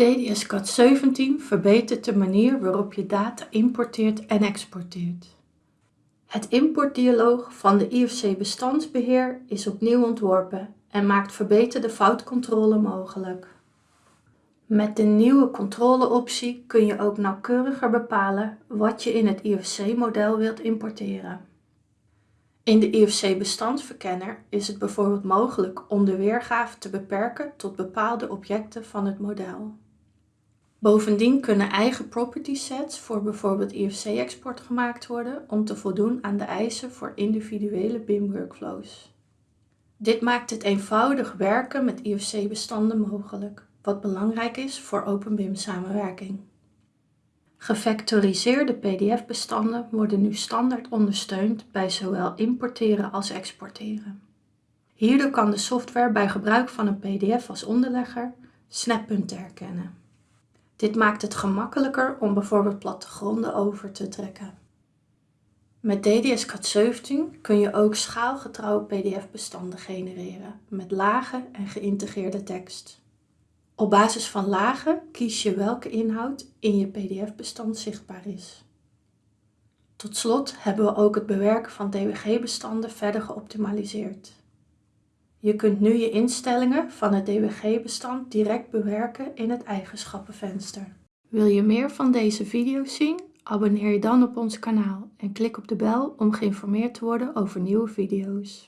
DDS-CAD 17 verbetert de manier waarop je data importeert en exporteert. Het importdialoog van de IFC bestandsbeheer is opnieuw ontworpen en maakt verbeterde foutcontrole mogelijk. Met de nieuwe controleoptie kun je ook nauwkeuriger bepalen wat je in het IFC-model wilt importeren. In de IFC-bestandsverkenner is het bijvoorbeeld mogelijk om de weergave te beperken tot bepaalde objecten van het model. Bovendien kunnen eigen property sets voor bijvoorbeeld IFC-export gemaakt worden om te voldoen aan de eisen voor individuele BIM-workflows. Dit maakt het eenvoudig werken met IFC-bestanden mogelijk, wat belangrijk is voor OpenBIM-samenwerking. Gevectoriseerde PDF-bestanden worden nu standaard ondersteund bij zowel importeren als exporteren. Hierdoor kan de software bij gebruik van een PDF als onderlegger snappunten herkennen. Dit maakt het gemakkelijker om bijvoorbeeld plattegronden over te trekken. Met DDS-CAD 17 kun je ook schaalgetrouwe PDF-bestanden genereren met lage en geïntegreerde tekst. Op basis van lagen kies je welke inhoud in je PDF-bestand zichtbaar is. Tot slot hebben we ook het bewerken van DWG-bestanden verder geoptimaliseerd. Je kunt nu je instellingen van het DWG-bestand direct bewerken in het eigenschappenvenster. Wil je meer van deze video's zien? Abonneer je dan op ons kanaal en klik op de bel om geïnformeerd te worden over nieuwe video's.